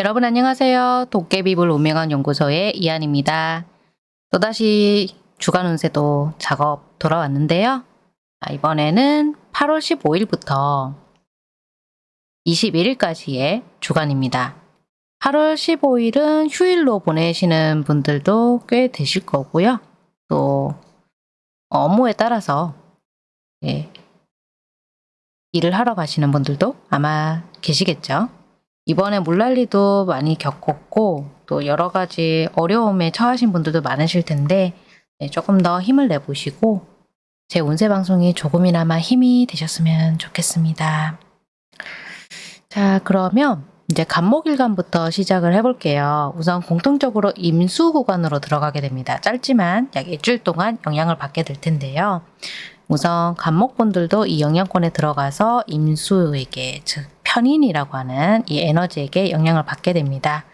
여러분 안녕하세요. 도깨비불 운명학 연구소의 이한입니다. 또다시 주간 운세도 작업 돌아왔는데요. 아, 이번에는 8월 15일부터 21일까지의 주간입니다. 8월 15일은 휴일로 보내시는 분들도 꽤 되실 거고요. 또 업무에 따라서 예, 일을 하러 가시는 분들도 아마 계시겠죠. 이번에 물난리도 많이 겪었고 또 여러 가지 어려움에 처하신 분들도 많으실 텐데 네, 조금 더 힘을 내보시고 제 운세 방송이 조금이나마 힘이 되셨으면 좋겠습니다. 자 그러면 이제 간목일간부터 시작을 해볼게요. 우선 공통적으로 임수 구간으로 들어가게 됩니다. 짧지만 약 일주일 동안 영향을 받게 될 텐데요. 우선 간목분들도 이 영향권에 들어가서 임수에게 즉 편인이라고 하는 이 에너지에게 영향을 받게 됩니다.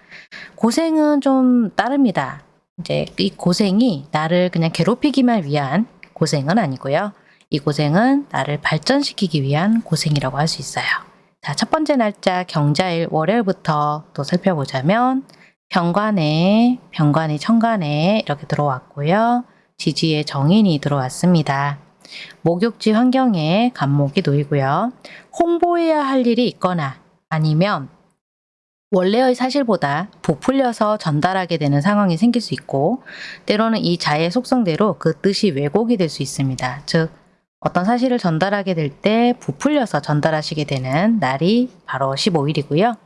고생은 좀 따릅니다. 이제 이 고생이 나를 그냥 괴롭히기만 위한 고생은 아니고요. 이 고생은 나를 발전시키기 위한 고생이라고 할 수 있어요. 자, 첫 번째 날짜 경자일 월요일부터 또 살펴보자면 병관에, 병관이 천간에 이렇게 들어왔고요. 지지의 정인이 들어왔습니다. 목욕지 환경에 간목이 놓이고요. 홍보해야 할 일이 있거나 아니면 원래의 사실보다 부풀려서 전달하게 되는 상황이 생길 수 있고 때로는 이 자의 속성대로 그 뜻이 왜곡이 될 수 있습니다. 즉 어떤 사실을 전달하게 될 때 부풀려서 전달하시게 되는 날이 바로 15일이고요.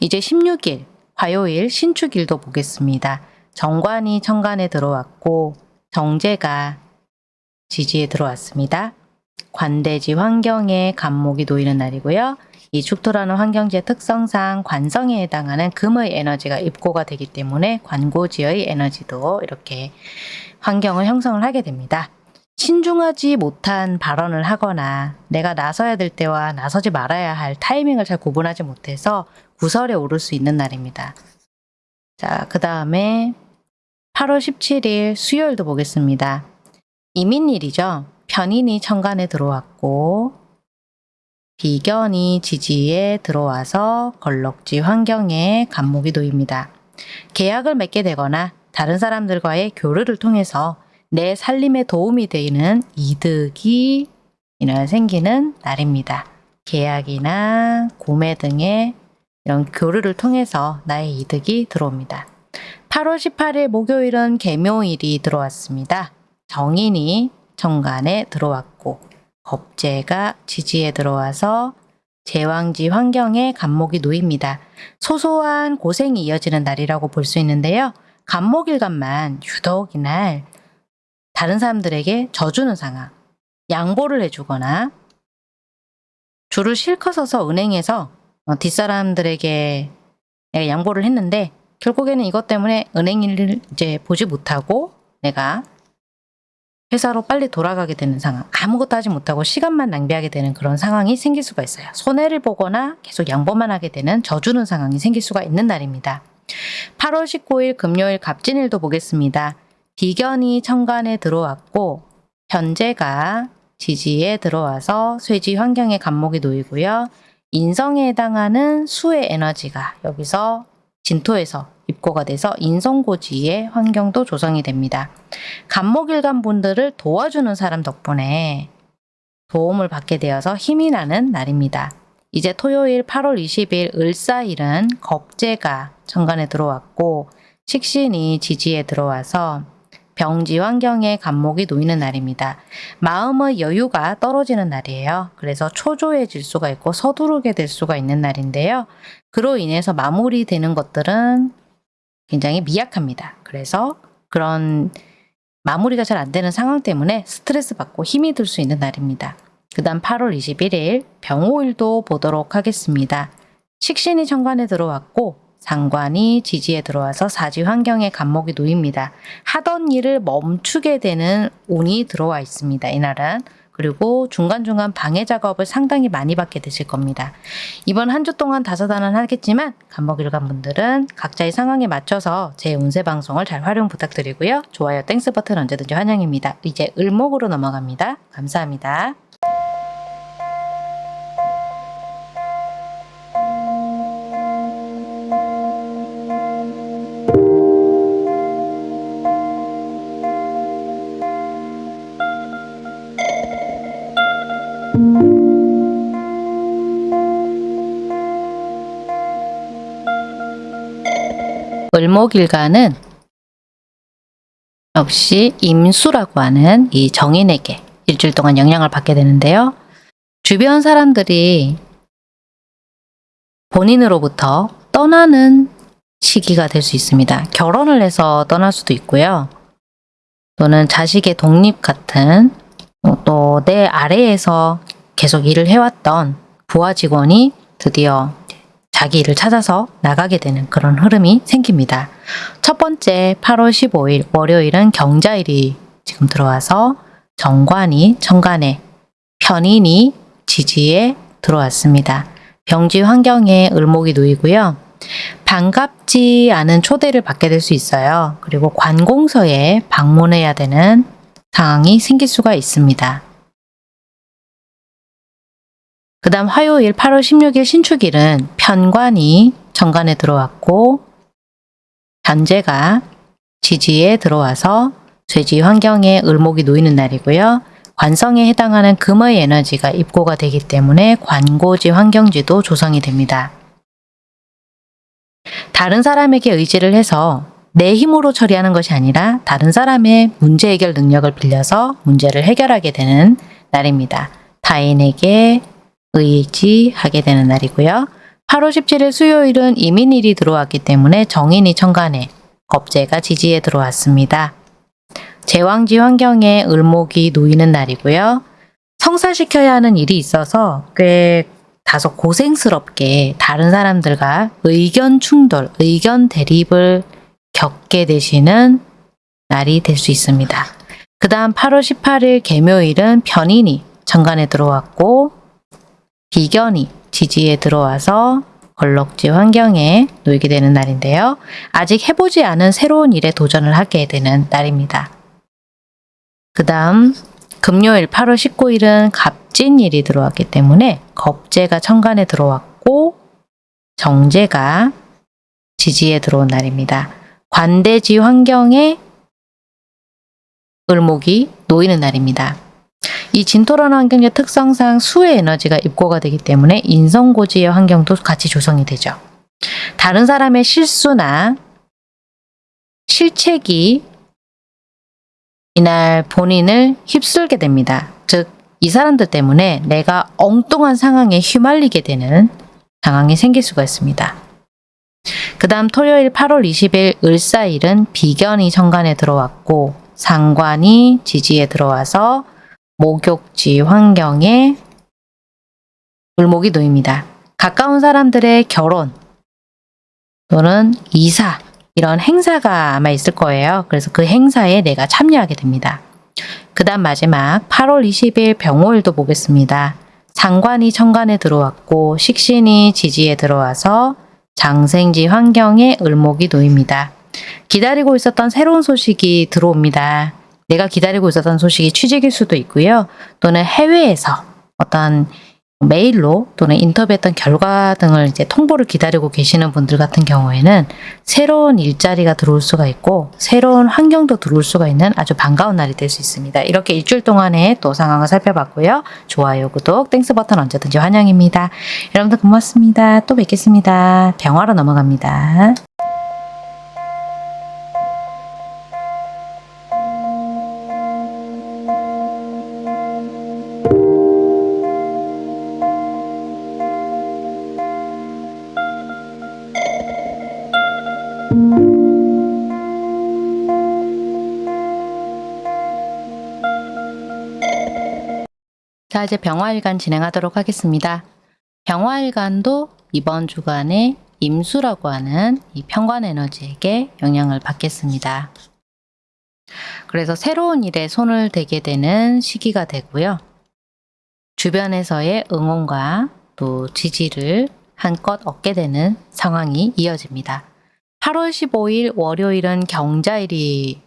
이제 16일 화요일 신축일도 보겠습니다. 정관이 천간에 들어왔고 정제가 지지에 들어왔습니다. 관대지 환경에 간목이 놓이는 날이고요. 이 축토라는 환경지의 특성상 관성에 해당하는 금의 에너지가 입고가 되기 때문에 관고지의 에너지도 이렇게 환경을 형성을 하게 됩니다. 신중하지 못한 발언을 하거나 내가 나서야 될 때와 나서지 말아야 할 타이밍을 잘 구분하지 못해서 구설에 오를 수 있는 날입니다. 자, 그 다음에 8월 17일 수요일도 보겠습니다. 이민일이죠. 편인이 천간에 들어왔고 비견이 지지에 들어와서 걸럭지 환경에 간목이 놓입니다. 계약을 맺게 되거나 다른 사람들과의 교류를 통해서 내 살림에 도움이 되는 이득이 이날 생기는 날입니다. 계약이나 구매 등의 이런 교류를 통해서 나의 이득이 들어옵니다. 8월 18일 목요일은 개묘일이 들어왔습니다. 정인이 정관에 들어왔고 겁재가 지지에 들어와서 제왕지 환경에 간목이 놓입니다. 소소한 고생이 이어지는 날이라고 볼 수 있는데요. 간목일간만 유독 이날 다른 사람들에게 져주는 상황, 양보를 해주거나 줄을 실컷 서서 은행에서 어, 뒷사람들에게 내가 양보를 했는데 결국에는 이것 때문에 은행 일을 이제 보지 못하고 내가 회사로 빨리 돌아가게 되는 상황, 아무것도 하지 못하고 시간만 낭비하게 되는 그런 상황이 생길 수가 있어요. 손해를 보거나 계속 양보만 하게 되는 져주는 상황이 생길 수가 있는 날입니다. 8월 19일 금요일 갑진일도 보겠습니다. 비견이 천간에 들어왔고 현재가 지지에 들어와서 쇠지 환경에 간목이 놓이고요. 인성에 해당하는 수의 에너지가 여기서 진토에서 입고가 돼서 인성고지의 환경도 조성이 됩니다. 간목일간 분들을 도와주는 사람 덕분에 도움을 받게 되어서 힘이 나는 날입니다. 이제 토요일 8월 20일 을사일은 겁재가 천간에 들어왔고 식신이 지지에 들어와서 병지 환경에 간목이 놓이는 날입니다. 마음의 여유가 떨어지는 날이에요. 그래서 초조해질 수가 있고 서두르게 될 수가 있는 날인데요. 그로 인해서 마무리되는 것들은 굉장히 미약합니다. 그래서 그런 마무리가 잘 안 되는 상황 때문에 스트레스 받고 힘이 들 수 있는 날입니다. 그 다음 8월 21일 병오일도 보도록 하겠습니다. 식신이 천간에 들어왔고 상관이 지지에 들어와서 사지 환경에 갑목이 놓입니다. 하던 일을 멈추게 되는 운이 들어와 있습니다. 이날은. 그리고 중간중간 방해 작업을 상당히 많이 받게 되실 겁니다. 이번 한 주 동안 다사다난 하겠지만 갑목일간 분들은 각자의 상황에 맞춰서 제 운세 방송을 잘 활용 부탁드리고요. 좋아요, Thanks 버튼 언제든지 환영입니다. 이제 을목으로 넘어갑니다. 감사합니다. 을목일간은 역시 임수라고 하는 이 정인에게 일주일 동안 영향을 받게 되는데요. 주변 사람들이 본인으로부터 떠나는 시기가 될 수 있습니다. 결혼을 해서 떠날 수도 있고요. 또는 자식의 독립 같은 또 내 아래에서 계속 일을 해왔던 부하 직원이 드디어 자기 일을 찾아서 나가게 되는 그런 흐름이 생깁니다. 첫 번째 8월 15일 월요일은 경자일이 지금 들어와서 정관이 천간에 편인이 지지에 들어왔습니다. 병지 환경에 을목이 놓이고요. 반갑지 않은 초대를 받게 될 수 있어요. 그리고 관공서에 방문해야 되는 상황이 생길 수가 있습니다. 그 다음 화요일 8월 16일 신축일은 편관이 정관에 들어왔고 현재가 지지에 들어와서 쇠지 환경에 을목이 놓이는 날이고요. 관성에 해당하는 금의 에너지가 입고가 되기 때문에 관고지 환경지도 조성이 됩니다. 다른 사람에게 의지를 해서 내 힘으로 처리하는 것이 아니라 다른 사람의 문제 해결 능력을 빌려서 문제를 해결하게 되는 날입니다. 타인에게 의지하게 되는 날이고요. 8월 17일 수요일은 이민일이 들어왔기 때문에 정인이 천간에 겁재가 지지에 들어왔습니다. 제왕지 환경에 을목이 놓이는 날이고요. 성사시켜야 하는 일이 있어서 꽤 다소 고생스럽게 다른 사람들과 의견 충돌, 의견 대립을 겪게 되시는 날이 될 수 있습니다. 그 다음 8월 18일 개묘일은 편인이 정관에 들어왔고 비견이 지지에 들어와서 걸럭지 환경에 놓이게 되는 날인데요. 아직 해보지 않은 새로운 일에 도전을 하게 되는 날입니다. 그 다음 금요일 8월 19일은 갑진일이 들어왔기 때문에 겁재가 천간에 들어왔고 정제가 지지에 들어온 날입니다. 관대지 환경에 을목이 놓이는 날입니다. 이 진토라는 환경의 특성상 수의 에너지가 입고가 되기 때문에 인성고지의 환경도 같이 조성이 되죠. 다른 사람의 실수나 실책이 이날 본인을 휩쓸게 됩니다. 즉, 이 사람들 때문에 내가 엉뚱한 상황에 휘말리게 되는 상황이 생길 수가 있습니다. 그 다음 토요일 8월 20일 을사일은 비견이 천간에 들어왔고 상관이 지지에 들어와서 목욕지 환경에 을목이 놓입니다. 가까운 사람들의 결혼 또는 이사 이런 행사가 아마 있을 거예요. 그래서 그 행사에 내가 참여하게 됩니다. 그 다음 마지막 8월 20일 병호일도 보겠습니다. 상관이 천간에 들어왔고 식신이 지지에 들어와서 장생지 환경에 을목이 놓입니다. 기다리고 있었던 새로운 소식이 들어옵니다. 내가 기다리고 있었던 소식이 취직일 수도 있고요. 또는 해외에서 어떤 메일로 또는 인터뷰했던 결과 등을 이제 통보를 기다리고 계시는 분들 같은 경우에는 새로운 일자리가 들어올 수가 있고 새로운 환경도 들어올 수가 있는 아주 반가운 날이 될 수 있습니다. 이렇게 일주일 동안의 또 상황을 살펴봤고요. 좋아요, 구독, Thanks 버튼 언제든지 환영입니다. 여러분들 고맙습니다. 또 뵙겠습니다. 병화로 넘어갑니다. 자, 이제 병화일간 진행하도록 하겠습니다. 병화일간도 이번 주간에 임수라고 하는 이 평관 에너지에게 영향을 받겠습니다. 그래서 새로운 일에 손을 대게 되는 시기가 되고요. 주변에서의 응원과 또 지지를 한껏 얻게 되는 상황이 이어집니다. 8월 15일 월요일은 경자일이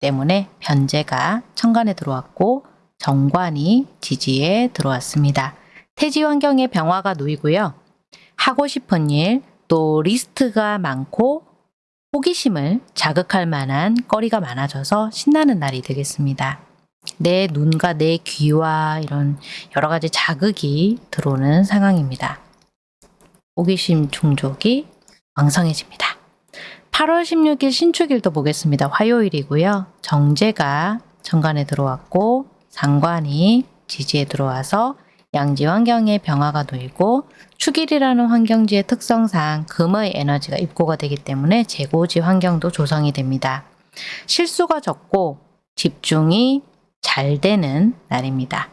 때문에 변제가 천간에 들어왔고 정관이 지지에 들어왔습니다. 태지 환경에 병화가 놓이고요. 하고 싶은 일, 또 리스트가 많고 호기심을 자극할 만한 거리가 많아져서 신나는 날이 되겠습니다. 내 눈과 내 귀와 이런 여러 가지 자극이 들어오는 상황입니다. 호기심 충족이 왕성해집니다. 8월 16일 신축일도 보겠습니다. 화요일이고요. 정제가 정관에 들어왔고 상관이 지지에 들어와서 양지 환경에 병화가 놓이고 축일이라는 환경지의 특성상 금의 에너지가 입고가 되기 때문에 재고지 환경도 조성이 됩니다. 실수가 적고 집중이 잘 되는 날입니다.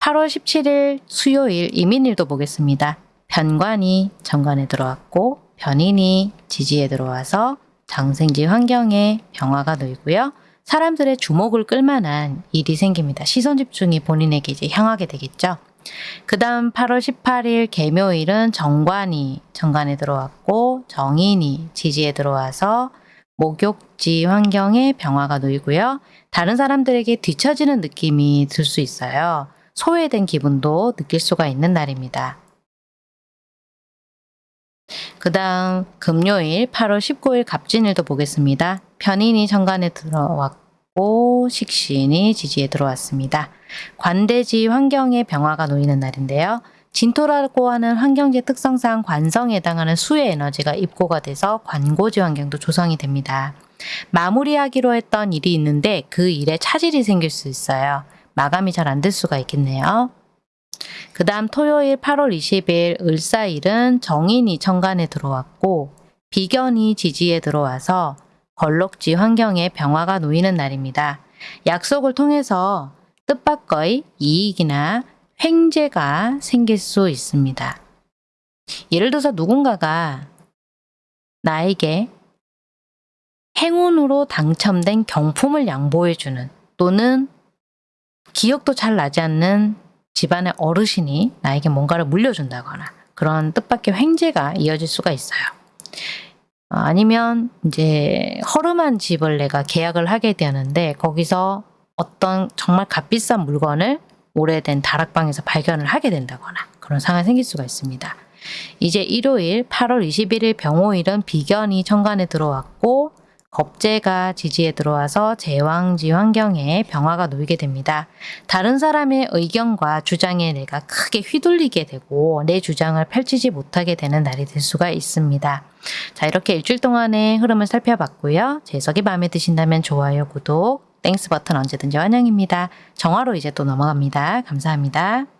8월 17일 수요일 이민일도 보겠습니다. 편관이 정관에 들어왔고 변인이 지지에 들어와서 장생지 환경에 병화가 놓이고요. 사람들의 주목을 끌만한 일이 생깁니다. 시선 집중이 본인에게 이제 향하게 되겠죠. 그 다음 8월 18일 개묘일은 정관이 정관에 들어왔고 정인이 지지에 들어와서 목욕지 환경에 병화가 놓이고요. 다른 사람들에게 뒤처지는 느낌이 들 수 있어요. 소외된 기분도 느낄 수가 있는 날입니다. 그 다음 금요일 8월 19일 갑진일도 보겠습니다. 편인이 정관에 들어왔고 식신이 지지에 들어왔습니다. 관대지 환경에 병화가 놓이는 날인데요. 진토라고 하는 환경지 특성상 관성에 해당하는 수의 에너지가 입고가 돼서 관고지 환경도 조성이 됩니다. 마무리하기로 했던 일이 있는데 그 일에 차질이 생길 수 있어요. 마감이 잘 안 될 수가 있겠네요. 그 다음 토요일 8월 20일 을사일은 정인이 천간에 들어왔고 비견이 지지에 들어와서 걸럭지 환경에 병화가 놓이는 날입니다. 약속을 통해서 뜻밖의 이익이나 횡재가 생길 수 있습니다. 예를 들어서 누군가가 나에게 행운으로 당첨된 경품을 양보해주는 또는 기억도 잘 나지 않는 집안의 어르신이 나에게 뭔가를 물려준다거나 그런 뜻밖의 횡재가 이어질 수가 있어요. 어, 아니면 이제 허름한 집을 내가 계약을 하게 되는데 거기서 어떤 정말 값비싼 물건을 오래된 다락방에서 발견을 하게 된다거나 그런 상황이 생길 수가 있습니다. 이제 일요일 8월 21일 병오일은 비견이 천간에 들어왔고 겁재가 지지에 들어와서 제왕지 환경에 병화가 놓이게 됩니다. 다른 사람의 의견과 주장에 내가 크게 휘둘리게 되고 내 주장을 펼치지 못하게 되는 날이 될 수가 있습니다. 자 이렇게 일주일 동안의 흐름을 살펴봤고요. 제 해석이 마음에 드신다면 좋아요, 구독, Thanks 버튼 언제든지 환영입니다. 정화로 이제 또 넘어갑니다. 감사합니다.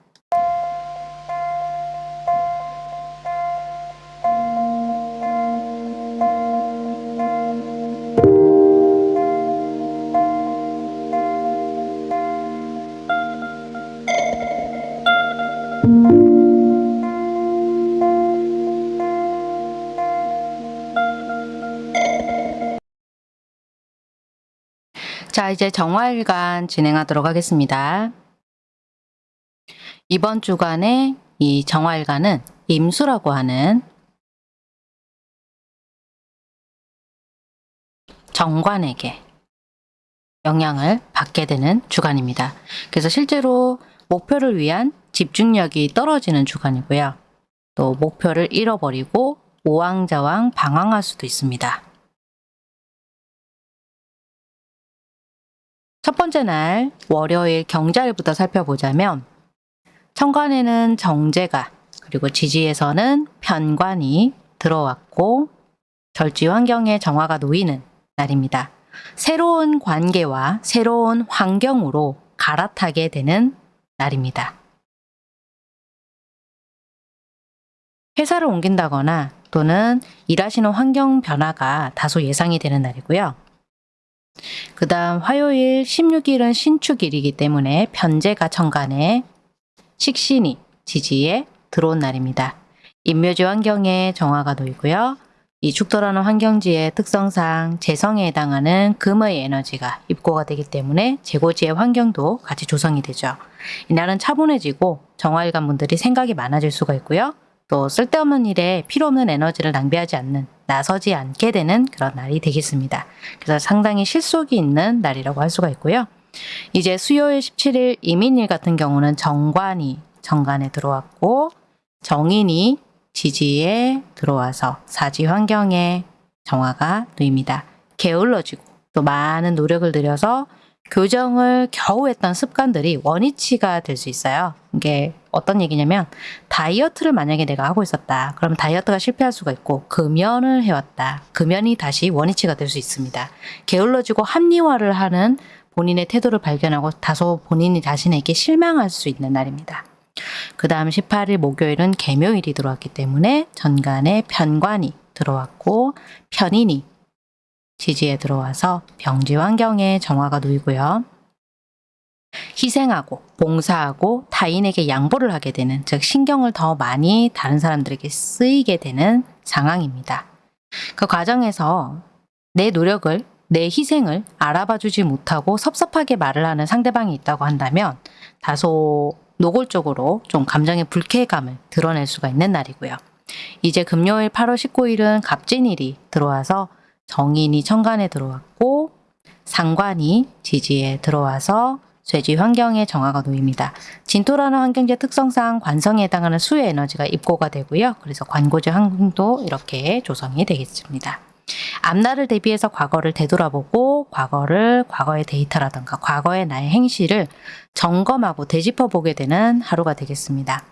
자, 이제 정화일간 진행하도록 하겠습니다. 이번 주간에 이 정화일간은 임수라고 하는 정관에게 영향을 받게 되는 주간입니다. 그래서 실제로 목표를 위한 집중력이 떨어지는 주간이고요. 또 목표를 잃어버리고 오왕자왕 방황할 수도 있습니다. 첫 번째 날 월요일 경자일부터 살펴보자면 천간에는 정제가 그리고 지지에서는 편관이 들어왔고 절지 환경에 정화가 놓이는 날입니다. 새로운 관계와 새로운 환경으로 갈아타게 되는 날입니다. 회사를 옮긴다거나 또는 일하시는 환경 변화가 다소 예상이 되는 날이고요. 그 다음 화요일 16일은 신축일이기 때문에 편제가 천간에 식신이 지지에 들어온 날입니다. 인묘지 환경에 정화가 놓이고요. 이 죽도라는 환경지의 특성상 재성에 해당하는 금의 에너지가 입고가 되기 때문에 재고지의 환경도 같이 조성이 되죠. 이날은 차분해지고 정화일관 분들이 생각이 많아질 수가 있고요. 또 쓸데없는 일에 필요 없는 에너지를 낭비하지 않는 나서지 않게 되는 그런 날이 되겠습니다. 그래서 상당히 실속이 있는 날이라고 할 수가 있고요. 이제 수요일 17일 이민일 같은 경우는 정관이 정관에 들어왔고 정인이 지지에 들어와서 사지 환경에 정화가 놓입니다. 게을러지고 또 많은 노력을 들여서 교정을 겨우 했던 습관들이 원위치가 될 수 있어요. 이게 어떤 얘기냐면 다이어트를 만약에 내가 하고 있었다. 그럼 다이어트가 실패할 수가 있고 금연을 해왔다. 금연이 다시 원위치가 될 수 있습니다. 게을러지고 합리화를 하는 본인의 태도를 발견하고 다소 본인이 자신에게 실망할 수 있는 날입니다. 그 다음 18일 목요일은 개묘일이 들어왔기 때문에 전간에 편관이 들어왔고 편인이 지지에 들어와서 병지 환경에 정화가 놓이고요. 희생하고 봉사하고 타인에게 양보를 하게 되는 즉 신경을 더 많이 다른 사람들에게 쓰이게 되는 상황입니다. 그 과정에서 내 노력을 내 희생을 알아봐 주지 못하고 섭섭하게 말을 하는 상대방이 있다고 한다면 다소 노골적으로 좀 감정의 불쾌감을 드러낼 수가 있는 날이고요. 이제 금요일 8월 19일은 갑진일이 들어와서 정인이 천간에 들어왔고 상관이 지지에 들어와서 쇠지 환경에 정화가 놓입니다. 진토라는 환경지의 특성상 관성에 해당하는 수의 에너지가 입고가 되고요. 그래서 관고지 환경도 이렇게 조성이 되겠습니다. 앞날을 대비해서 과거를 되돌아보고 과거를 과거의 데이터라든가 과거의 나의 행실을 점검하고 되짚어 보게 되는 하루가 되겠습니다.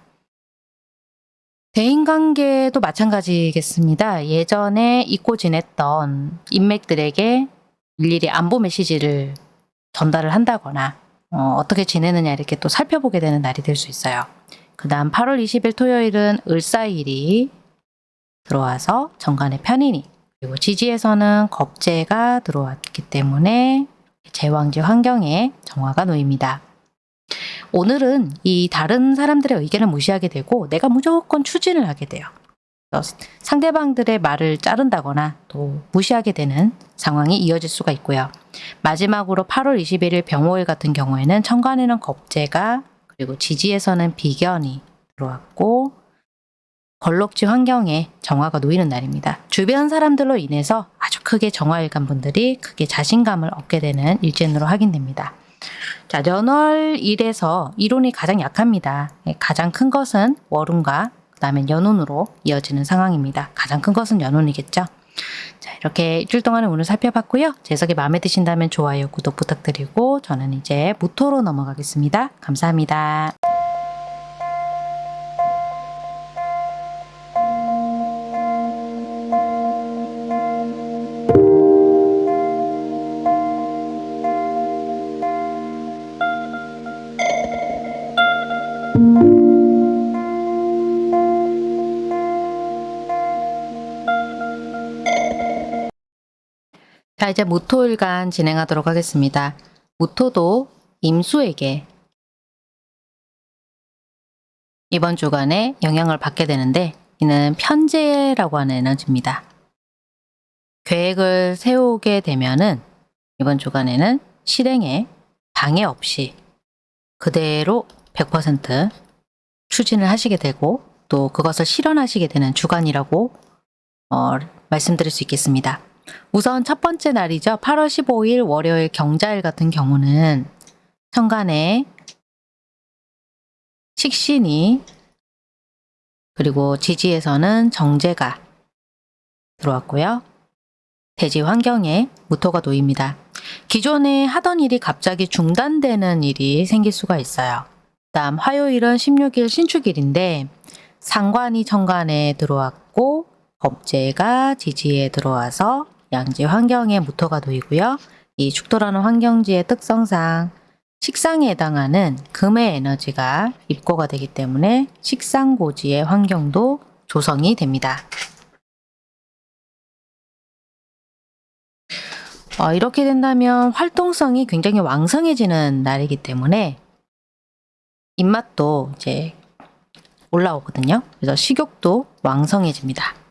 대인관계도 마찬가지겠습니다. 예전에 잊고 지냈던 인맥들에게 일일이 안보 메시지를 전달을 한다거나 어, 떻게 지내느냐 이렇게 또 살펴보게 되는 날이 될 수 있어요. 그 다음 8월 20일 토요일은 을사일이 들어와서 정관의 편인이 그리고 지지에서는 겁재가 들어왔기 때문에 제왕지 환경에 정화가 놓입니다. 오늘은 이 다른 사람들의 의견을 무시하게 되고 내가 무조건 추진을 하게 돼요. 상대방들의 말을 자른다거나 또 무시하게 되는 상황이 이어질 수가 있고요. 마지막으로 8월 21일 병호일 같은 경우에는 천간에는 겁재가 그리고 지지에서는 비견이 들어왔고 걸럭지 환경에 정화가 놓이는 날입니다. 주변 사람들로 인해서 아주 크게 정화일간 분들이 크게 자신감을 얻게 되는 일진으로 확인됩니다. 자, 연월 일에서 이론이 가장 약합니다. 예, 가장 큰 것은 월운과 그 다음에 연운으로 이어지는 상황입니다. 가장 큰 것은 연운이겠죠. 자, 이렇게 일주일 동안의 운을 살펴봤고요. 재석이 마음에 드신다면 좋아요, 구독 부탁드리고 저는 이제 무토로 넘어가겠습니다. 감사합니다. 자, 이제 무토일간 진행하도록 하겠습니다. 무토도 임수에게 이번 주간에 영향을 받게 되는데 이는 편제라고 하는 에너지입니다. 계획을 세우게 되면은 이번 주간에는 실행에 방해 없이 그대로 100% 추진을 하시게 되고 또 그것을 실현하시게 되는 주간이라고 어, 말씀드릴 수 있겠습니다. 우선 첫 번째 날이죠. 8월 15일 월요일 경자일 같은 경우는 천간에 식신이 그리고 지지에서는 정제가 들어왔고요. 대지 환경에 무토가 놓입니다. 기존에 하던 일이 갑자기 중단되는 일이 생길 수가 있어요. 다음 화요일은 16일 신축일인데 상관이 천간에 들어왔고 겁재가 지지에 들어와서 양지 환경에 무토가 놓이고요. 이 죽도라는 환경지의 특성상 식상에 해당하는 금의 에너지가 입고가 되기 때문에 식상고지의 환경도 조성이 됩니다. 어, 이렇게 된다면 활동성이 굉장히 왕성해지는 날이기 때문에 입맛도 이제 올라오거든요. 그래서 식욕도 왕성해집니다.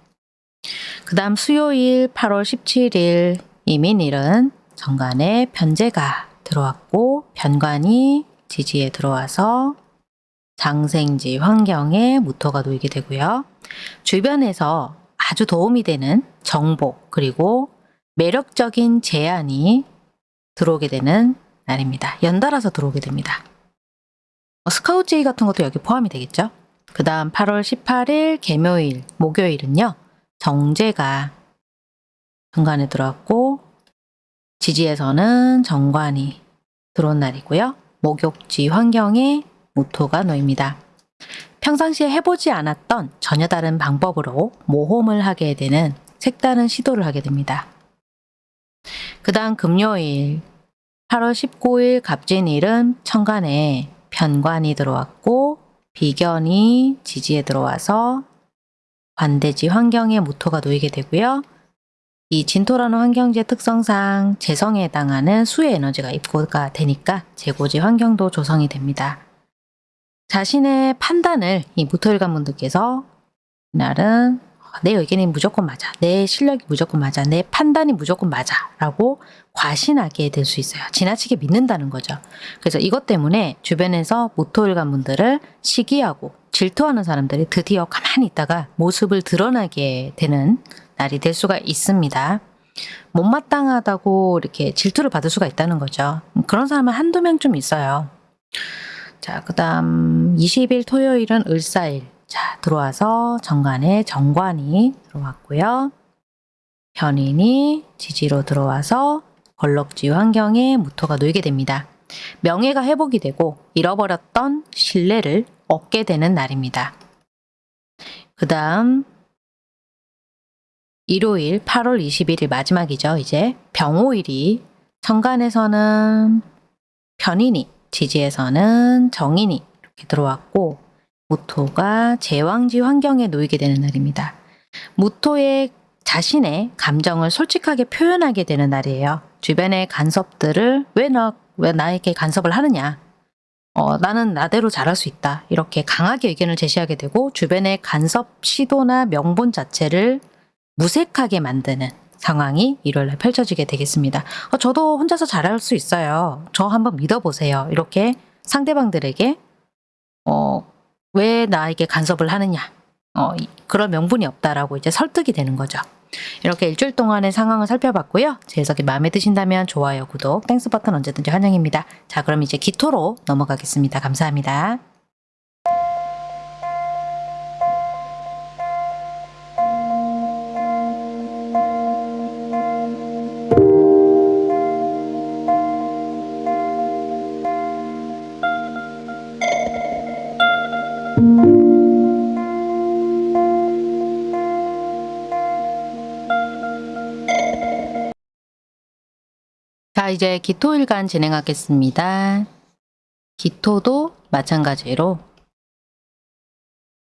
그 다음 수요일 8월 17일 이민일은 정관에 편제가 들어왔고 변관이 지지에 들어와서 장생지 환경에 무토가 놓이게 되고요. 주변에서 아주 도움이 되는 정보 그리고 매력적인 제안이 들어오게 되는 날입니다. 연달아서 들어오게 됩니다. 뭐 스카우트제이 같은 것도 여기 포함이 되겠죠. 그 다음 8월 18일 개묘일 목요일은요. 정제가 정관에 들어왔고 지지에서는 정관이 들어온 날이고요. 목욕지 환경에 모토가 놓입니다. 평상시에 해보지 않았던 전혀 다른 방법으로 모험을 하게 되는 색다른 시도를 하게 됩니다. 그 다음 금요일 8월 19일 갑진일은 천간에 편관이 들어왔고 비견이 지지에 들어와서 관대지 환경에 모토가 놓이게 되고요. 이 진토라는 환경지의 특성상 재성에 해당하는 수의 에너지가 입고가 되니까 재고지 환경도 조성이 됩니다. 자신의 판단을 이 무토일관 분들께서 이날은 내 의견이 무조건 맞아. 내 실력이 무조건 맞아. 내 판단이 무조건 맞아. 라고 과신하게 될 수 있어요. 지나치게 믿는다는 거죠. 그래서 이것 때문에 주변에서 모토일관 분들을 시기하고 질투하는 사람들이 드디어 가만히 있다가 모습을 드러나게 되는 날이 될 수가 있습니다. 못마땅하다고 이렇게 질투를 받을 수가 있다는 거죠. 그런 사람은 한두 명좀 있어요. 자, 그 다음 20일 토요일은 을사일. 자, 들어와서 정관에 정관이 들어왔고요. 편인이 지지로 들어와서 걸럭지 환경에 무토가 놓이게 됩니다. 명예가 회복이 되고 잃어버렸던 신뢰를 얻게 되는 날입니다. 그 다음 일요일 8월 21일 마지막이죠. 이제 병오일이 천간에서는 편인이 지지에서는 정인이 이렇게 들어왔고 무토가 제왕지 환경에 놓이게 되는 날입니다. 무토의 자신의 감정을 솔직하게 표현하게 되는 날이에요. 주변의 간섭들을 왜, 나, 왜 나에게 간섭을 하느냐. 어, 나는 나대로 잘할 수 있다. 이렇게 강하게 의견을 제시하게 되고 주변의 간섭 시도나 명분 자체를 무색하게 만드는 상황이 일요일날 펼쳐지게 되겠습니다. 어, 저도 혼자서 잘할 수 있어요. 저 한번 믿어보세요. 이렇게 상대방들에게 어, 왜 나에게 간섭을 하느냐. 어, 이- 그런 명분이 없다라고 이제 설득이 되는 거죠. 이렇게 일주일 동안의 상황을 살펴봤고요. 제 해석이 마음에 드신다면 좋아요, 구독, Thanks 버튼 언제든지 환영입니다. 자, 그럼 이제 기토로 넘어가겠습니다. 감사합니다. 이제 기토일간 진행하겠습니다. 기토도 마찬가지로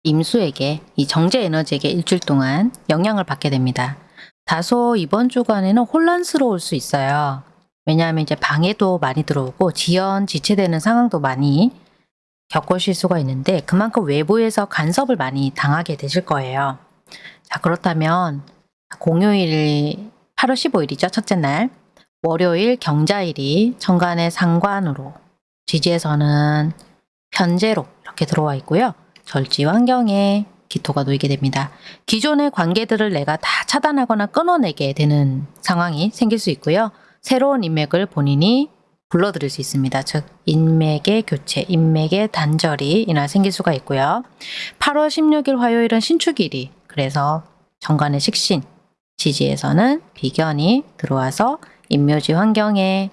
임수에게 이 정제 에너지에게 일주일 동안 영향을 받게 됩니다. 다소 이번 주간에는 혼란스러울 수 있어요. 왜냐하면 이제 방해도 많이 들어오고 지연, 지체되는 상황도 많이 겪으실 수가 있는데 그만큼 외부에서 간섭을 많이 당하게 되실 거예요. 자, 그렇다면 공휴일 8월 15일이죠. 첫째 날. 월요일 경자일이 천간의 상관으로 지지에서는 편제로 이렇게 들어와 있고요. 절지 환경에 기토가 놓이게 됩니다. 기존의 관계들을 내가 다 차단하거나 끊어내게 되는 상황이 생길 수 있고요. 새로운 인맥을 본인이 불러들일 수 있습니다. 즉 인맥의 교체, 인맥의 단절이 이날 생길 수가 있고요. 8월 16일 화요일은 신축일이 그래서 정관의 식신, 지지에서는 비견이 들어와서 인묘지 환경에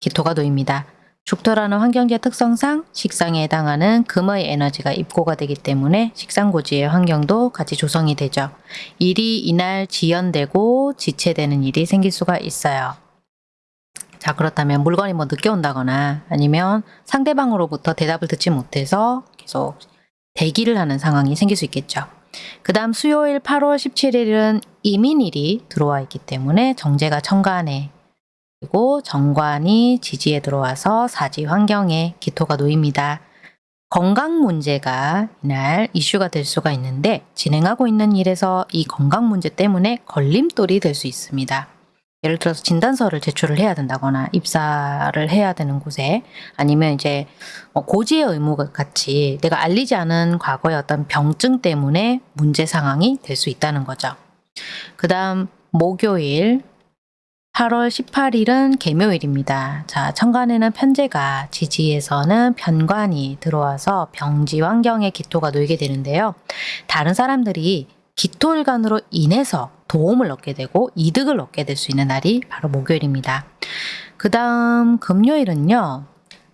기토가 놓입니다. 죽토라는 환경지의 특성상 식상에 해당하는 금의 에너지가 입고가 되기 때문에 식상고지의 환경도 같이 조성이 되죠. 일이 이날 지연되고 지체되는 일이 생길 수가 있어요. 자 그렇다면 물건이 뭐 늦게 온다거나 아니면 상대방으로부터 대답을 듣지 못해서 계속 대기를 하는 상황이 생길 수 있겠죠. 그 다음 수요일 8월 17일은 이민일이 들어와 있기 때문에 정제가 천간에 그리고 정관이 지지에 들어와서 사지 환경에 기토가 놓입니다. 건강 문제가 이날 이슈가 될 수가 있는데 진행하고 있는 일에서 이 건강 문제 때문에 걸림돌이 될 수 있습니다. 예를 들어서 진단서를 제출을 해야 된다거나 입사를 해야 되는 곳에 아니면 이제 뭐 고지의 의무 같이 내가 알리지 않은 과거의 어떤 병증 때문에 문제 상황이 될 수 있다는 거죠. 그 다음 목요일 8월 18일은 개묘일입니다. 자, 천간에는 편제가 지지에서는 편관이 들어와서 병지 환경에 기토가 놓이게 되는데요. 다른 사람들이 기토일간으로 인해서 도움을 얻게 되고 이득을 얻게 될 수 있는 날이 바로 목요일입니다. 그 다음 금요일은요.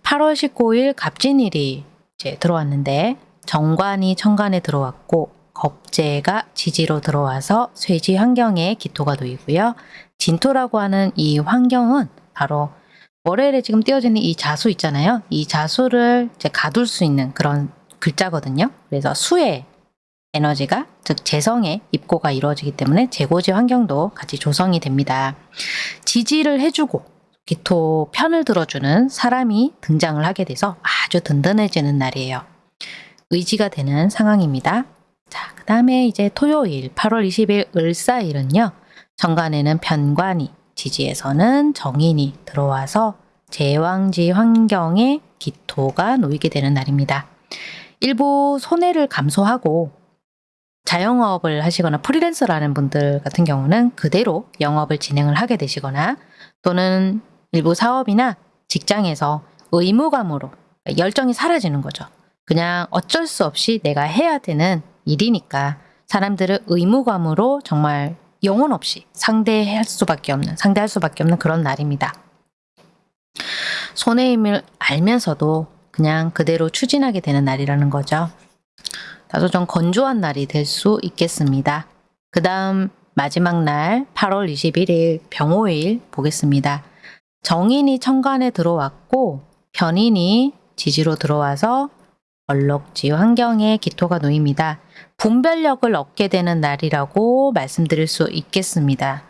8월 19일 갑진일이 이제 들어왔는데 정관이 천간에 들어왔고 겁재가 지지로 들어와서 쇠지 환경에 기토가 놓이고요. 진토라고 하는 이 환경은 바로 월요일에 지금 띄어지는 이 자수 있잖아요. 이 자수를 이제 가둘 수 있는 그런 글자거든요. 그래서 수의 에너지가 즉 재성의 입고가 이루어지기 때문에 재고지 환경도 같이 조성이 됩니다. 지지를 해주고 기토 편을 들어주는 사람이 등장을 하게 돼서 아주 든든해지는 날이에요. 의지가 되는 상황입니다. 자, 그 다음에 이제 토요일 8월 20일 을사일은요. 정관에는 편관이, 지지에서는 정인이 들어와서 제왕지 환경에 기토가 놓이게 되는 날입니다. 일부 손해를 감소하고 자영업을 하시거나 프리랜서라는 분들 같은 경우는 그대로 영업을 진행을 하게 되시거나 또는 일부 사업이나 직장에서 의무감으로 열정이 사라지는 거죠. 그냥 어쩔 수 없이 내가 해야 되는 일이니까 사람들을 의무감으로 정말 영혼 없이 상대할 수밖에 없는, 상대할 수밖에 없는 그런 날입니다. 손해임을 알면서도 그냥 그대로 추진하게 되는 날이라는 거죠. 다소 좀 건조한 날이 될 수 있겠습니다. 그 다음 마지막 날 8월 21일 병호일 보겠습니다. 정인이 천간에 들어왔고 변인이 지지로 들어와서 얼럭지 환경에 기토가 놓입니다. 분별력을 얻게 되는 날이라고 말씀드릴 수 있겠습니다.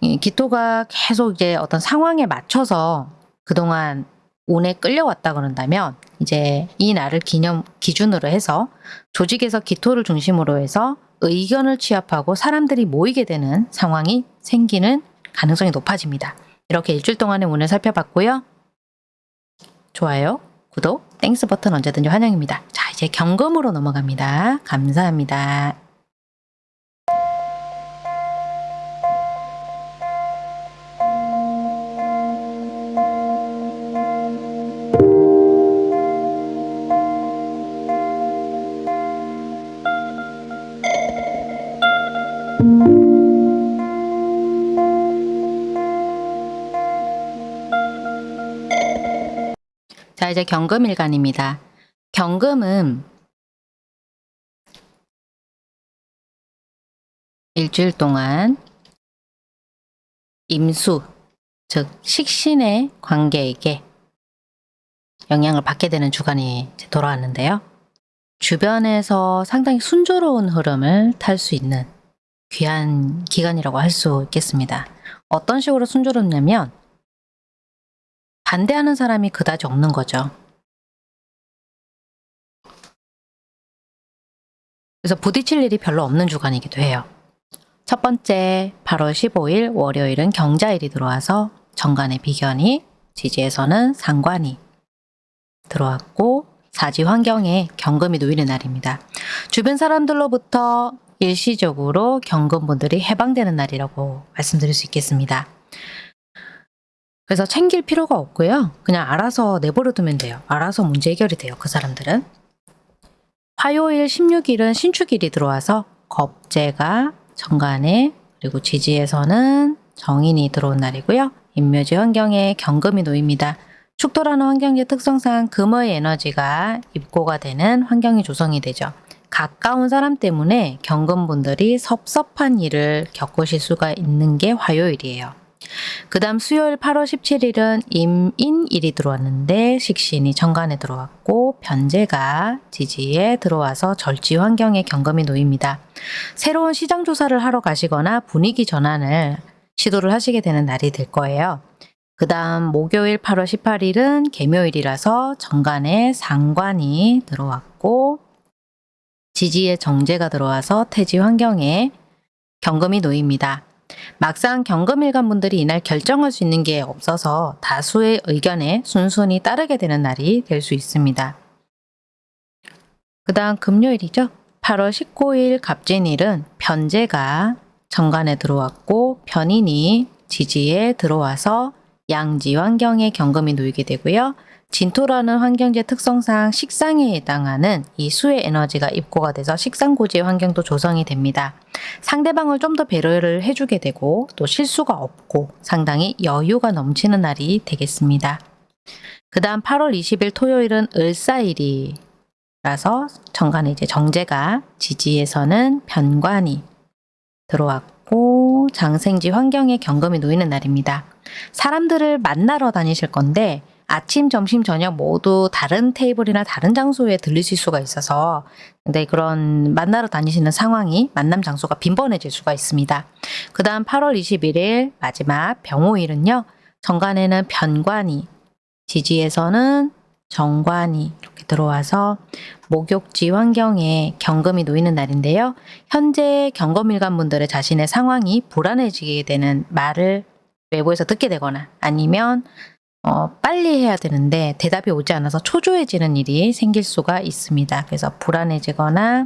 이 기토가 계속 이제 어떤 상황에 맞춰서 그동안 운에 끌려왔다 그런다면 이제 이 날을 기념 기준으로 해서 조직에서 기토를 중심으로 해서 의견을 취합하고 사람들이 모이게 되는 상황이 생기는 가능성이 높아집니다. 이렇게 일주일 동안의 운을 살펴봤고요. 좋아요, 구독, Thanks 버튼 언제든지 환영입니다. 자, 이제 경금으로 넘어갑니다. 감사합니다. 이제 경금일간입니다. 경금은 일주일 동안 임수, 즉 식신의 관계에게 영향을 받게 되는 주간이 돌아왔는데요. 주변에서 상당히 순조로운 흐름을 탈 수 있는 귀한 기간이라고 할 수 있겠습니다. 어떤 식으로 순조롭냐면 반대하는 사람이 그다지 없는 거죠. 그래서 부딪힐 일이 별로 없는 주간이기도 해요. 첫 번째 8월 15일 월요일은 경자일이 들어와서 정관의 비견이 지지에서는 상관이 들어왔고 사지 환경에 경금이 놓이는 날입니다. 주변 사람들로부터 일시적으로 경금분들이 해방되는 날이라고 말씀드릴 수 있겠습니다. 그래서 챙길 필요가 없고요. 그냥 알아서 내버려 두면 돼요. 알아서 문제 해결이 돼요. 그 사람들은. 화요일 16일은 신축일이 들어와서 겁재가 정관에 그리고 지지에서는 정인이 들어온 날이고요. 인묘지 환경에 경금이 놓입니다. 축토라는 환경의 특성상 금의 에너지가 입고가 되는 환경이 조성이 되죠. 가까운 사람 때문에 경금분들이 섭섭한 일을 겪으실 수가 있는 게 화요일이에요. 그 다음 수요일 8월 17일은 임인일이 들어왔는데 식신이 정관에 들어왔고 변제가 지지에 들어와서 절지 환경에 경금이 놓입니다. 새로운 시장 조사를 하러 가시거나 분위기 전환을 시도를 하시게 되는 날이 될 거예요. 그 다음 목요일 8월 18일은 개묘일이라서 정관에 상관이 들어왔고 지지에 정제가 들어와서 태지 환경에 경금이 놓입니다. 막상 경금일간 분들이 이날 결정할 수 있는 게 없어서 다수의 의견에 순순히 따르게 되는 날이 될 수 있습니다. 그 다음 금요일이죠. 8월 19일 갑진일은 변제가 정관에 들어왔고 변인이 지지에 들어와서 양지 환경에 경금이 놓이게 되고요. 진토라는 환경제 특성상 식상에 해당하는 이 수의 에너지가 입고가 돼서 식상고지의 환경도 조성이 됩니다. 상대방을 좀 더 배려를 해주게 되고 또 실수가 없고 상당히 여유가 넘치는 날이 되겠습니다. 그 다음 8월 20일 토요일은 을사일이라서 정관에 이제 정제가 지지에서는 변관이 들어왔고 장생지 환경에 경금이 놓이는 날입니다. 사람들을 만나러 다니실 건데 아침, 점심, 저녁 모두 다른 테이블이나 다른 장소에 들리실 수가 있어서 근데 그런 만나러 다니시는 상황이 만남 장소가 빈번해질 수가 있습니다. 그 다음 8월 21일 마지막 병호일은요. 정관에는 변관이 지지에서는 정관이 이렇게 들어와서 목욕지 환경에 경금이 놓이는 날인데요. 현재 경금일간 분들의 자신의 상황이 불안해지게 되는 말을 외부에서 듣게 되거나 아니면 어, 빨리 해야 되는데 대답이 오지 않아서 초조해지는 일이 생길 수가 있습니다. 그래서 불안해지거나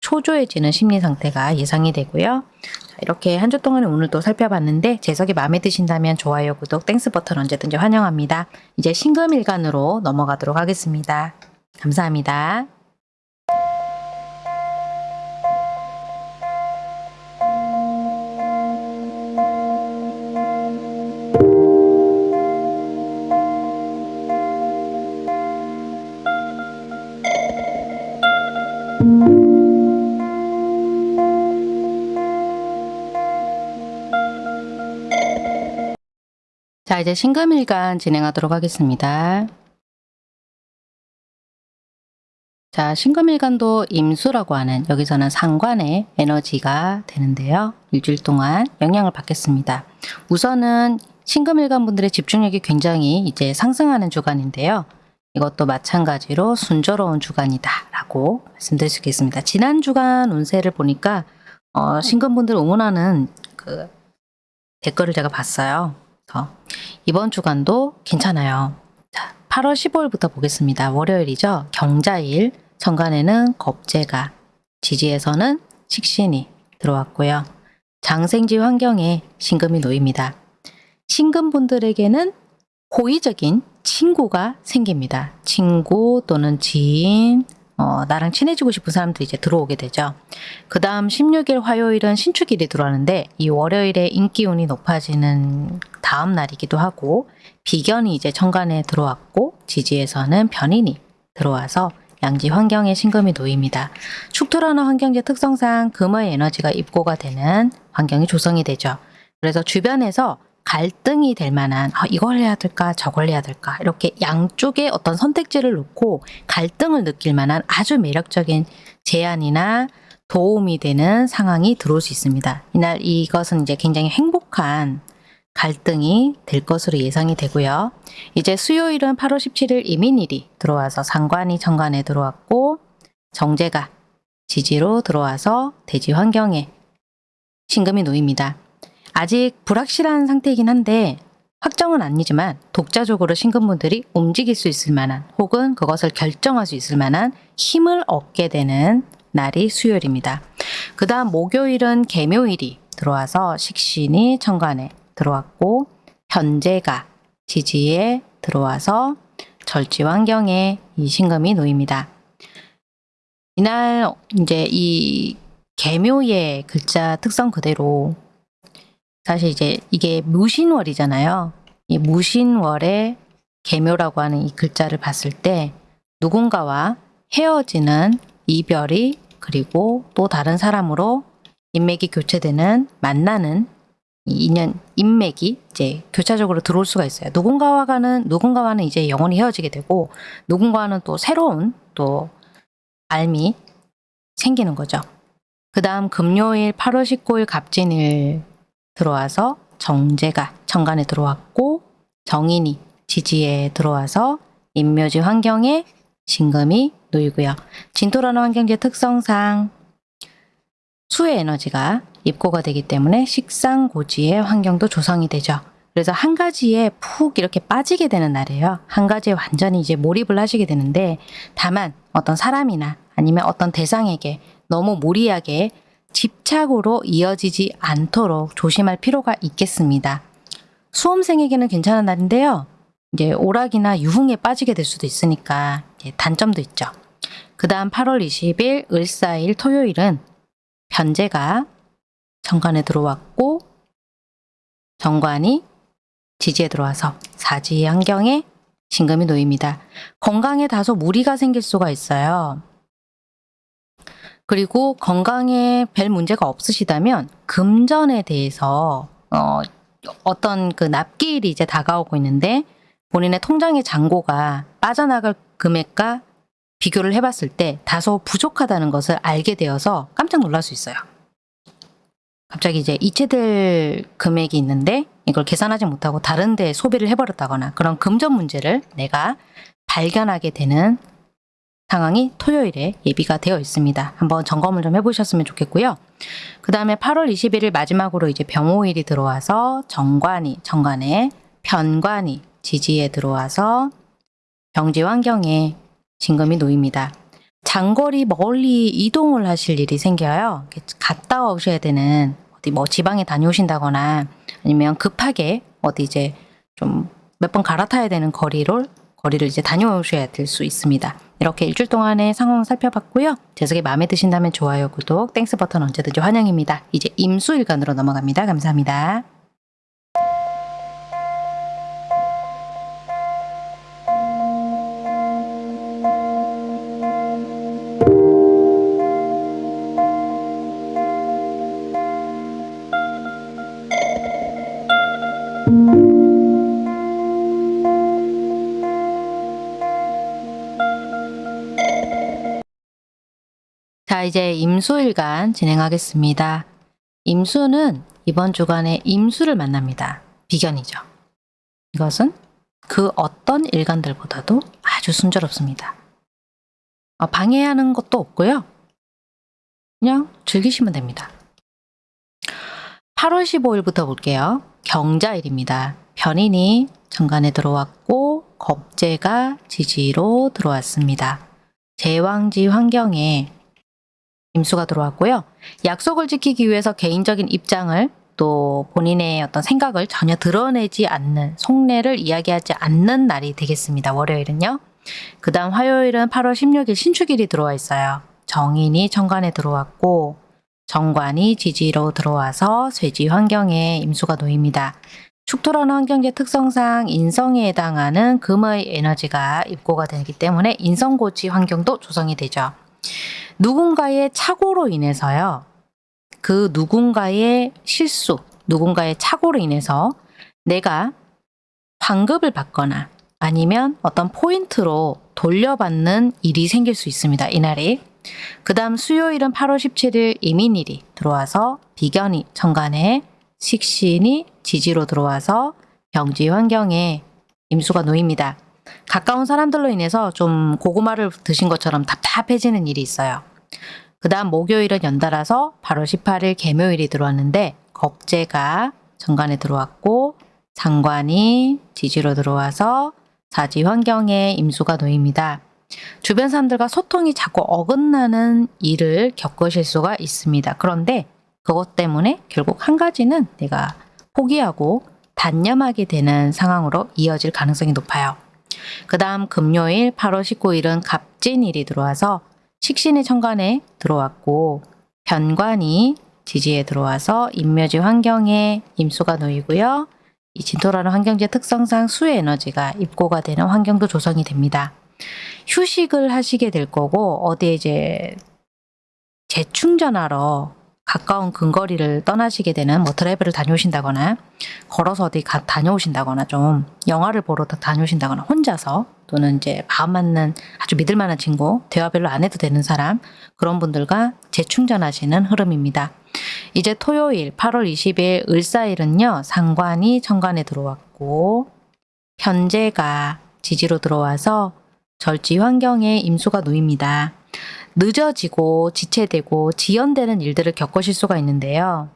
초조해지는 심리 상태가 예상이 되고요. 자, 이렇게 한 주 동안에 오늘 또 살펴봤는데 제 해석이 마음에 드신다면 좋아요, 구독, Thanks 버튼 언제든지 환영합니다. 이제 신금일간으로 넘어가도록 하겠습니다. 감사합니다. 자, 이제 신금일간 진행하도록 하겠습니다. 자, 신금일간도 임수라고 하는 여기서는 상관의 에너지가 되는데요. 일주일 동안 영향을 받겠습니다. 우선은 신금일간 분들의 집중력이 굉장히 이제 상승하는 주간인데요. 이것도 마찬가지로 순조로운 주간이다 라고 말씀드릴 수 있겠습니다. 지난 주간 운세를 보니까 어, 신금분들 응원하는 그 댓글을 제가 봤어요. 이번 주간도 괜찮아요. 자, 8월 15일부터 보겠습니다. 월요일이죠. 경자일, 정관에는 겁재가, 지지에서는 식신이 들어왔고요. 장생지 환경에 신금이 놓입니다. 신금분들에게는 호의적인 친구가 생깁니다. 친구 또는 지인, 어, 나랑 친해지고 싶은 사람들이 이제 들어오게 되죠. 그 다음 16일 화요일은 신축일이 들어왔는데 이 월요일에 인기운이 높아지는 다음 날이기도 하고 비견이 이제 천간에 들어왔고 지지에서는 변인이 들어와서 양지 환경에 신금이 놓입니다. 축토라는 환경의 특성상 금의 에너지가 입고가 되는 환경이 조성이 되죠. 그래서 주변에서 갈등이 될 만한 아, 이걸 해야 될까 저걸 해야 될까 이렇게 양쪽에 어떤 선택지를 놓고 갈등을 느낄 만한 아주 매력적인 제안이나 도움이 되는 상황이 들어올 수 있습니다. 이날 이것은 이제 굉장히 행복한 갈등이 될 것으로 예상이 되고요. 이제 수요일은 8월 17일 이민일이 들어와서 상관이 정관에 들어왔고 정제가 지지로 들어와서 대지 환경에 신금이 놓입니다. 아직 불확실한 상태이긴 한데 확정은 아니지만 독자적으로 신금분들이 움직일 수 있을 만한 혹은 그것을 결정할 수 있을 만한 힘을 얻게 되는 날이 수요일입니다. 그 다음 목요일은 개묘일이 들어와서 식신이 천간에 들어왔고 현재가 지지에 들어와서 절지 환경에 이 신금이 놓입니다. 이날 이제 이 개묘의 글자 특성 그대로 사실 이제 이게 무신월이잖아요. 이 무신월의 개묘라고 하는 이 글자를 봤을 때 누군가와 헤어지는 이별이 그리고 또 다른 사람으로 인맥이 교체되는 만나는 이 인연 인맥이 이제 교차적으로 들어올 수가 있어요. 누군가와는 누군가와는 이제 영원히 헤어지게 되고 누군가와는 또 새로운 또 알미 생기는 거죠. 그 다음 금요일 8월 19일 갑진일 들어와서 정제가 천간에 들어왔고 정인이 지지에 들어와서 인묘지 환경에 신금이 놓이고요. 진토라는 환경제 특성상 수의 에너지가 입고가 되기 때문에 식상고지의 환경도 조성이 되죠. 그래서 한 가지에 푹 이렇게 빠지게 되는 날이에요. 한 가지에 완전히 이제 몰입을 하시게 되는데 다만 어떤 사람이나 아니면 어떤 대상에게 너무 무리하게 집착으로 이어지지 않도록 조심할 필요가 있겠습니다. 수험생에게는 괜찮은 날인데요. 이제 오락이나 유흥에 빠지게 될 수도 있으니까 단점도 있죠. 그 다음 8월 20일 을사일 토요일은 변제가 정관에 들어왔고 정관이 지지에 들어와서 사지 환경에 신금이 놓입니다. 건강에 다소 무리가 생길 수가 있어요. 그리고 건강에 별 문제가 없으시다면 금전에 대해서 어, 어떤 그 납기일이 이제 다가오고 있는데 본인의 통장의 잔고가 빠져나갈 금액과 비교를 해봤을 때 다소 부족하다는 것을 알게 되어서 깜짝 놀랄 수 있어요. 갑자기 이제 이체될 금액이 있는데 이걸 계산하지 못하고 다른 데 소비를 해버렸다거나 그런 금전 문제를 내가 발견하게 되는 상황이 토요일에 예비가 되어 있습니다. 한번 점검을 좀 해보셨으면 좋겠고요. 그 다음에 8월 21일 마지막으로 이제 병오일이 들어와서 정관이, 정관에 편관이 지지에 들어와서 병지 환경에 신금이 놓입니다. 장거리 멀리 이동을 하실 일이 생겨요. 갔다 오셔야 되는 어디 뭐 지방에 다녀오신다거나 아니면 급하게 어디 이제 좀 몇 번 갈아타야 되는 거리를 거리를 이제 다녀오셔야 될 수 있습니다. 이렇게 일주일 동안의 상황을 살펴봤고요. 제 해석이 마음에 드신다면 좋아요, 구독, Thanks 버튼 언제든지 환영입니다. 이제 임수일간으로 넘어갑니다. 감사합니다. 이제 임수일간 진행하겠습니다. 임수는 이번 주간에 임수를 만납니다. 비견이죠. 이것은 그 어떤 일간들보다도 아주 순조롭습니다. 어, 방해하는 것도 없고요. 그냥 즐기시면 됩니다. 8월 15일부터 볼게요. 경자일입니다. 변인이 정관에 들어왔고 겁재가 지지로 들어왔습니다. 제왕지 환경에 임수가 들어왔고요. 약속을 지키기 위해서 개인적인 입장을 또 본인의 어떤 생각을 전혀 드러내지 않는 속내를 이야기하지 않는 날이 되겠습니다. 월요일은요. 그 다음 화요일은 8월 16일 신축일이 들어와 있어요. 정인이 천간에 들어왔고 정관이 지지로 들어와서 쇠지 환경에 임수가 놓입니다. 축토라는 환경제 특성상 인성에 해당하는 금의 에너지가 입고가 되기 때문에 인성고지 환경도 조성이 되죠. 누군가의 착오로 인해서요. 그 누군가의 실수, 누군가의 착오로 인해서 내가 환급을 받거나 아니면 어떤 포인트로 돌려받는 일이 생길 수 있습니다. 이날이. 그 다음 수요일은 8월 17일 이민일이 들어와서 비견이 천간에 식신이 지지로 들어와서 병지 환경에 임수가 놓입니다. 가까운 사람들로 인해서 좀 고구마를 드신 것처럼 답답해지는 일이 있어요. 그 다음 목요일은 연달아서 8월 18일 개묘일이 들어왔는데 겁재가 정관에 들어왔고 상관이 지지로 들어와서 사지 환경에 임수가 놓입니다. 주변 사람들과 소통이 자꾸 어긋나는 일을 겪으실 수가 있습니다. 그런데 그것 때문에 결국 한 가지는 내가 포기하고 단념하게 되는 상황으로 이어질 가능성이 높아요. 그 다음 금요일 8월 19일은 갑진일이 들어와서 식신의 천간에 들어왔고 변관이 지지에 들어와서 인묘지 환경에 임수가 놓이고요. 이 진토라는 환경지의 특성상 수의 에너지가 입고가 되는 환경도 조성이 됩니다. 휴식을 하시게 될 거고 어디에 이제 재충전하러 가까운 근거리를 떠나시게 되는 뭐 드라이브를 다녀오신다거나 걸어서 어디 가, 다녀오신다거나 좀 영화를 보러 다녀오신다거나 혼자서 또는 이제 마음 맞는 아주 믿을 만한 친구 대화 별로 안 해도 되는 사람 그런 분들과 재충전하시는 흐름입니다. 이제 토요일 8월 20일 을사일은요 상관이 천간에 들어왔고 현재가 지지로 들어와서 절지 환경에 임수가 놓입니다. 늦어지고 지체되고 지연되는 일들을 겪으실 수가 있는데요.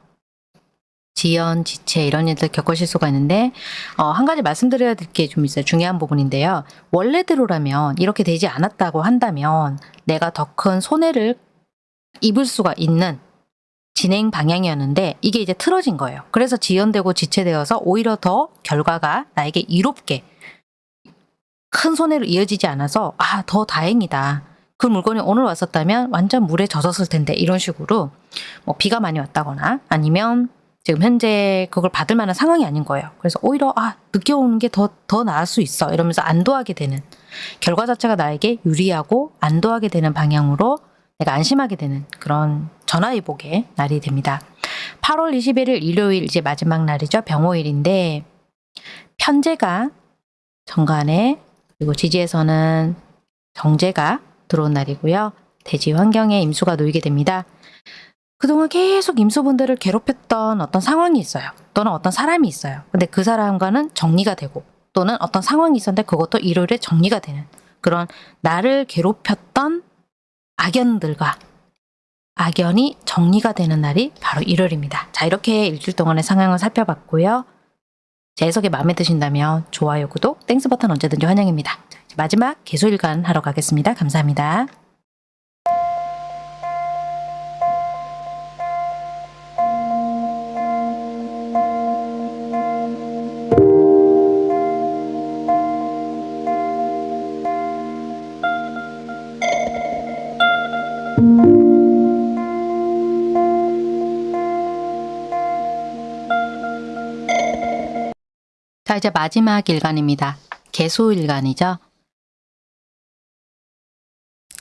지연, 지체 이런 일들 겪으실 수가 있는데 어, 한 가지 말씀드려야 될 게 좀 있어요. 중요한 부분인데요. 원래대로라면 이렇게 되지 않았다고 한다면 내가 더 큰 손해를 입을 수가 있는 진행 방향이었는데 이게 이제 틀어진 거예요. 그래서 지연되고 지체되어서 오히려 더 결과가 나에게 이롭게 큰 손해로 이어지지 않아서 아, 더 다행이다. 그 물건이 오늘 왔었다면 완전 물에 젖었을 텐데 이런 식으로 뭐 비가 많이 왔다거나 아니면 지금 현재 그걸 받을 만한 상황이 아닌 거예요. 그래서 오히려 아 늦게 오는 게더더 나을 수 있어 이러면서 안도하게 되는 결과 자체가 나에게 유리하고 안도하게 되는 방향으로 내가 안심하게 되는 그런 전화위복의 날이 됩니다. 8월 21일 일요일 이제 마지막 날이죠. 병호일인데 편제가 정관에 그리고 지지에서는 정제가 들어온 날이고요. 대지 환경에 임수가 놓이게 됩니다. 그동안 계속 임수분들을 괴롭혔던 어떤 상황이 있어요. 또는 어떤 사람이 있어요. 근데 그 사람과는 정리가 되고 또는 어떤 상황이 있었는데 그것도 일요일에 정리가 되는 그런 나를 괴롭혔던 악연들과 악연이 정리가 되는 날이 바로 일요일입니다. 자 이렇게 일주일 동안의 상황을 살펴봤고요. 제 해석이 마음에 드신다면 좋아요, 구독, Thanks 버튼 언제든지 환영입니다. 마지막 계수일간 하러 가겠습니다. 감사합니다. 자 이제 마지막 일간입니다. 개수일간이죠.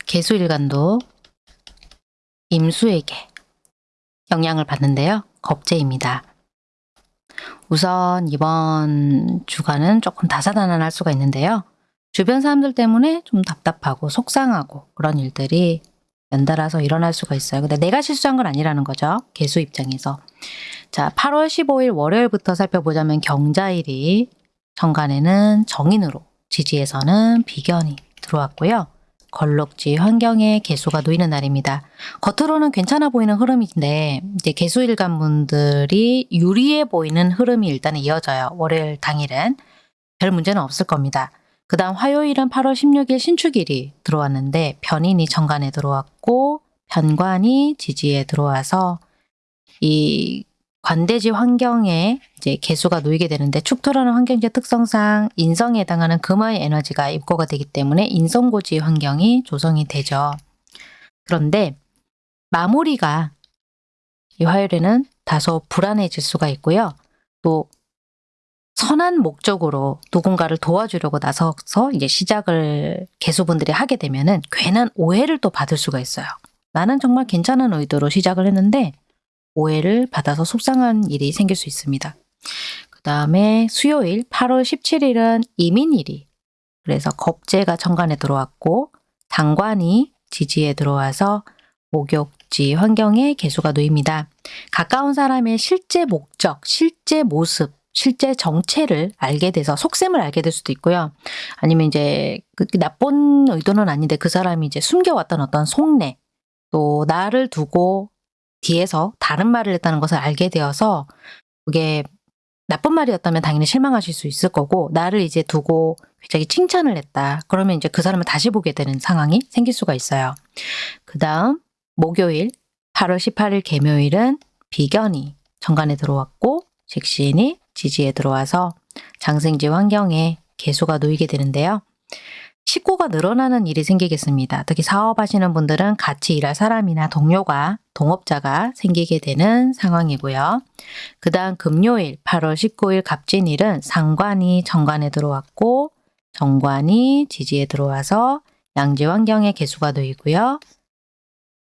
개수일간도 임수에게 영향을 받는데요. 겁재입니다. 우선 이번 주간은 조금 다사다난할 수가 있는데요. 주변 사람들 때문에 좀 답답하고 속상하고 그런 일들이 연달아서 일어날 수가 있어요. 근데 내가 실수한 건 아니라는 거죠. 개수 입장에서. 자, 8월 15일 월요일부터 살펴보자면 경자일이 정간에는 정인으로, 지지에서는 비견이 들어왔고요. 걸럭지 환경에 개수가 놓이는 날입니다. 겉으로는 괜찮아 보이는 흐름인데 이제 개수 일간 분들이 유리해 보이는 흐름이 일단 이어져요. 월요일 당일은. 별 문제는 없을 겁니다. 그 다음 화요일은 8월 16일 신축일이 들어왔는데 변인이 정관에 들어왔고 변관이 지지에 들어와서 이 관대지 환경에 이제 개수가 놓이게 되는데 축토라는 환경제 특성상 인성에 해당하는 금화의 에너지가 입고가 되기 때문에 인성고지 환경이 조성이 되죠. 그런데 마무리가 이 화요일에는 다소 불안해질 수가 있고요. 또 선한 목적으로 누군가를 도와주려고 나서서 이제 시작을 개수분들이 하게 되면은 괜한 오해를 또 받을 수가 있어요. 나는 정말 괜찮은 의도로 시작을 했는데 오해를 받아서 속상한 일이 생길 수 있습니다. 그 다음에 수요일 8월 17일은 이민일이 그래서 겁재가 천간에 들어왔고 당관이 지지에 들어와서 목욕지 환경에 개수가 놓입니다. 가까운 사람의 실제 목적, 실제 모습, 실제 정체를 알게 돼서 속셈을 알게 될 수도 있고요. 아니면 이제 그 나쁜 의도는 아닌데 그 사람이 이제 숨겨왔던 어떤 속내 또 나를 두고 뒤에서 다른 말을 했다는 것을 알게 되어서 그게 나쁜 말이었다면 당연히 실망하실 수 있을 거고 나를 이제 두고 굉장히 칭찬을 했다. 그러면 이제 그 사람을 다시 보게 되는 상황이 생길 수가 있어요. 그 다음 목요일 8월 18일 개묘일은 비견이 정관에 들어왔고 직신이 지지에 들어와서 장생지 환경에 개수가 놓이게 되는데요. 식구가 늘어나는 일이 생기겠습니다. 특히 사업하시는 분들은 같이 일할 사람이나 동료가, 동업자가 생기게 되는 상황이고요. 그 다음 금요일 8월 19일 갑진일은 상관이 정관에 들어왔고 정관이 지지에 들어와서 양지 환경에 개수가 놓이고요.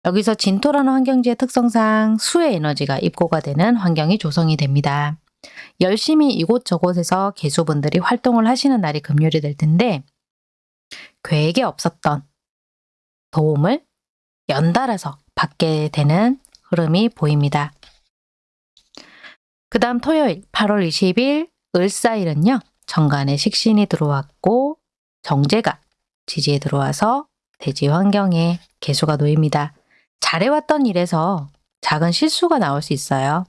여기서 진토라는 환경지의 특성상 수의 에너지가 입고가 되는 환경이 조성이 됩니다. 열심히 이곳저곳에서 개수분들이 활동을 하시는 날이 금요일이 될 텐데 계획에 없었던 도움을 연달아서 받게 되는 흐름이 보입니다. 그 다음 토요일 8월 20일 을사일은요. 정관에 식신이 들어왔고 정제가 지지에 들어와서 대지 환경에 개수가 놓입니다. 잘해왔던 일에서 작은 실수가 나올 수 있어요.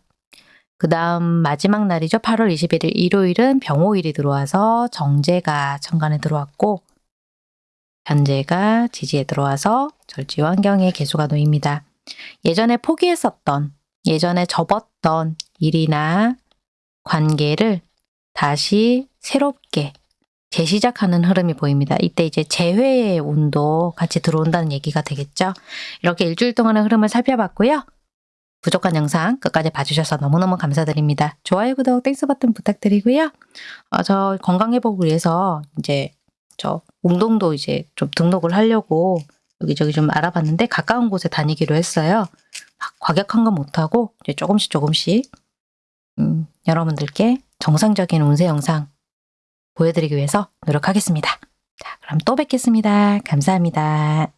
그 다음 마지막 날이죠. 8월 21일 일요일은 병호일이 들어와서 정제가 천간에 들어왔고 편재가 지지에 들어와서 절지 환경에 계수가 놓입니다. 예전에 포기했었던 예전에 접었던 일이나 관계를 다시 새롭게 재시작하는 흐름이 보입니다. 이때 이제 재회의 운도 같이 들어온다는 얘기가 되겠죠. 이렇게 일주일 동안의 흐름을 살펴봤고요. 부족한 영상 끝까지 봐주셔서 너무너무 감사드립니다. 좋아요, 구독, Thanks 버튼 부탁드리고요. 어, 저 건강 회복을 위해서 이제 저 운동도 이제 좀 등록을 하려고 여기저기 좀 알아봤는데 가까운 곳에 다니기로 했어요. 막 과격한 건 못하고 이제 조금씩 조금씩 음, 여러분들께 정상적인 운세 영상 보여드리기 위해서 노력하겠습니다. 자, 그럼 또 뵙겠습니다. 감사합니다.